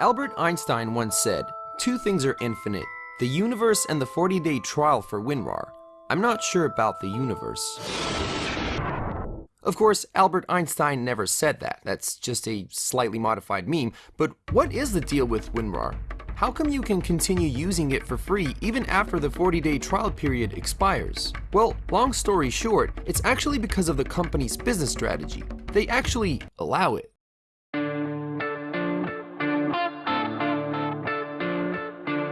Albert Einstein once said, Two things are infinite the universe and the 40 day trial for WinRAR. I'm not sure about the universe. Of course, Albert Einstein never said that. That's just a slightly modified meme. But what is the deal with WinRAR? How come you can continue using it for free even after the 40 day trial period expires? Well, long story short, it's actually because of the company's business strategy. They actually allow it.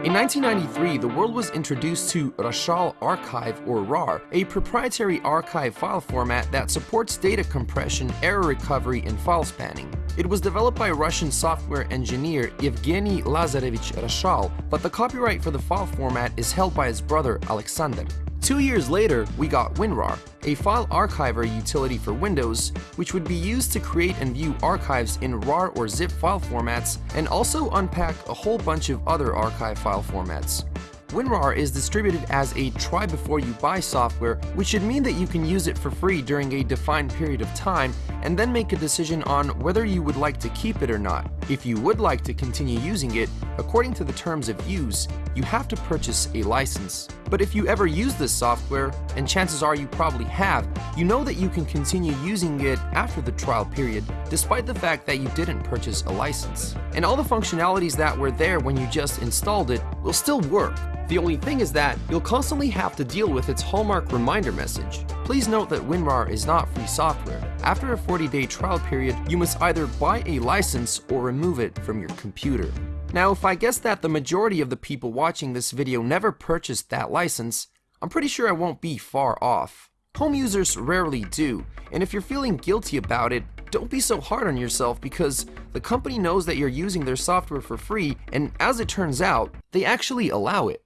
In 1993, the world was introduced to Roshal Archive or RAR, a proprietary archive file format that supports data compression, error recovery, and file spanning. It was developed by Russian software engineer Evgeny Lazarevich Roshal, but the copyright for the file format is held by his brother Alexander. Two years later, we got WinRAR, a file archiver utility for Windows, which would be used to create and view archives in RAR or ZIP file formats, and also unpack a whole bunch of other archive file formats. WinRAR is distributed as a try before you buy software, which should mean that you can use it for free during a defined period of time and then make a decision on whether you would like to keep it or not. If you would like to continue using it, according to the terms of use, you have to purchase a license. But if you ever use this software, and chances are you probably have, you know that you can continue using it after the trial period, despite the fact that you didn't purchase a license. And all the functionalities that were there when you just installed it will still work. The only thing is that you'll constantly have to deal with its hallmark reminder message. Please note that WinRAR is not free software. After a 40-day trial period, you must either buy a license or remove it from your computer. Now, if I guess that the majority of the people watching this video never purchased that license, I'm pretty sure I won't be far off. Home users rarely do, and if you're feeling guilty about it, don't be so hard on yourself because the company knows that you're using their software for free, and as it turns out, they actually allow it.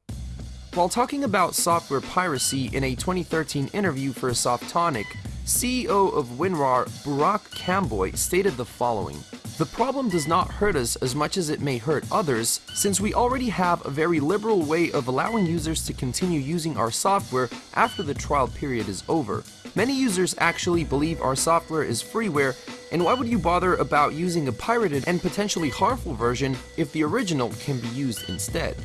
While talking about software piracy in a 2013 interview for Softonic, CEO of WinRAR, Burak Canboy, stated the following. The problem does not hurt us as much as it may hurt others, since we already have a very liberal way of allowing users to continue using our software after the trial period is over. Many users actually believe our software is freeware, and why would you bother about using a pirated and potentially harmful version if the original can be used instead?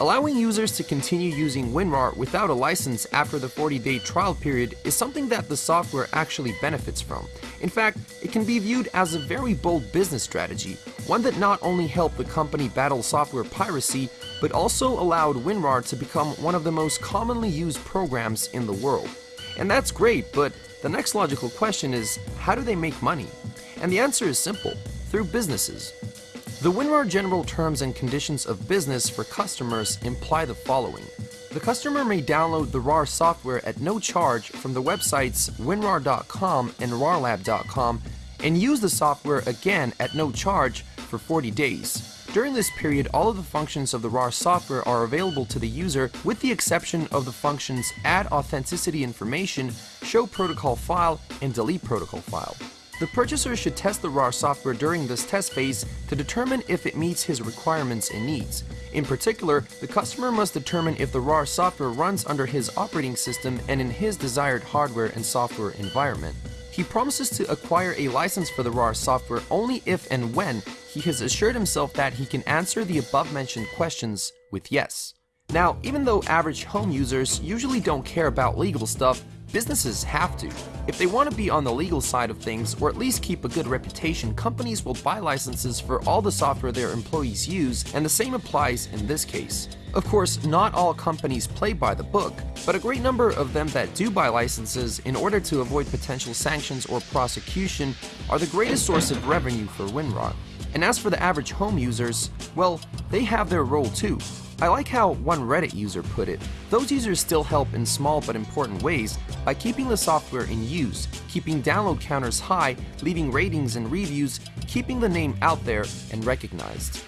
Allowing users to continue using WinRAR without a license after the 40-day trial period is something that the software actually benefits from. In fact, it can be viewed as a very bold business strategy, one that not only helped the company battle software piracy, but also allowed WinRAR to become one of the most commonly used programs in the world. And that's great, but the next logical question is, how do they make money? And the answer is simple, through businesses. The WinRAR general terms and conditions of business for customers imply the following. The customer may download the RAR software at no charge from the websites winrar.com and rarlab.com and use the software again at no charge for 40 days. During this period, all of the functions of the RAR software are available to the user with the exception of the functions add authenticity information, show protocol file, and delete protocol file. The purchaser should test the RAR software during this test phase to determine if it meets his requirements and needs. In particular, the customer must determine if the RAR software runs under his operating system and in his desired hardware and software environment. He promises to acquire a license for the RAR software only if and when he has assured himself that he can answer the above mentioned questions with yes. Now, even though average home users usually don't care about legal stuff, Businesses have to. If they want to be on the legal side of things, or at least keep a good reputation, companies will buy licenses for all the software their employees use, and the same applies in this case. Of course, not all companies play by the book, but a great number of them that do buy licenses in order to avoid potential sanctions or prosecution are the greatest source of revenue for WinRAR. And as for the average home users, well, they have their role too. I like how one Reddit user put it. Those users still help in small but important ways by keeping the software in use, keeping download counters high, leaving ratings and reviews, keeping the name out there and recognized.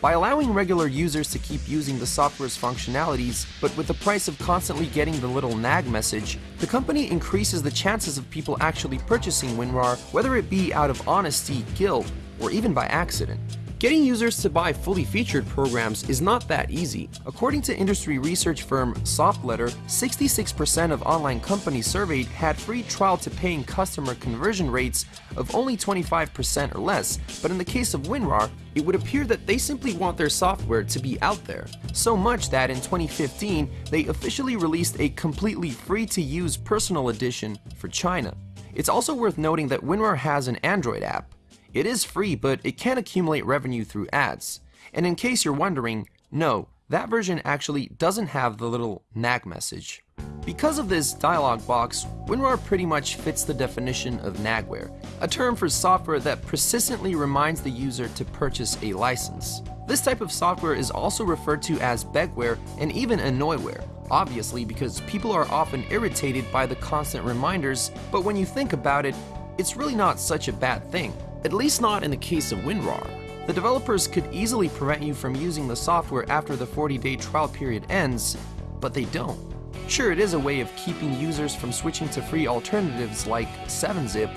By allowing regular users to keep using the software's functionalities, but with the price of constantly getting the little nag message, the company increases the chances of people actually purchasing WinRAR, whether it be out of honesty, guilt, or even by accident. Getting users to buy fully featured programs is not that easy. According to industry research firm SoftLetter, 66% of online companies surveyed had free trial to paying customer conversion rates of only 25% or less, but in the case of WinRAR, it would appear that they simply want their software to be out there. So much that in 2015, they officially released a completely free to use personal edition for China. It's also worth noting that WinRAR has an Android app. It is free, but it can accumulate revenue through ads. And in case you're wondering, no, that version actually doesn't have the little nag message. Because of this dialog box, WinRAR pretty much fits the definition of nagware, a term for software that persistently reminds the user to purchase a license. This type of software is also referred to as begware and even annoyware, obviously because people are often irritated by the constant reminders, but when you think about it, it's really not such a bad thing. At least not in the case of WinRAR. The developers could easily prevent you from using the software after the 40-day trial period ends, but they don't. Sure, it is a way of keeping users from switching to free alternatives like 7-Zip,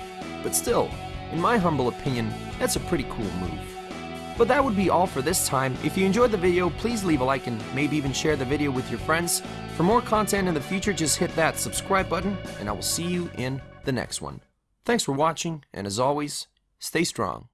but still, in my humble opinion, that's a pretty cool move. But that would be all for this time. If you enjoyed the video, please leave a like and maybe even share the video with your friends. For more content in the future, just hit that subscribe button, and I will see you in the next one. Thanks for watching, and as always, Stay strong.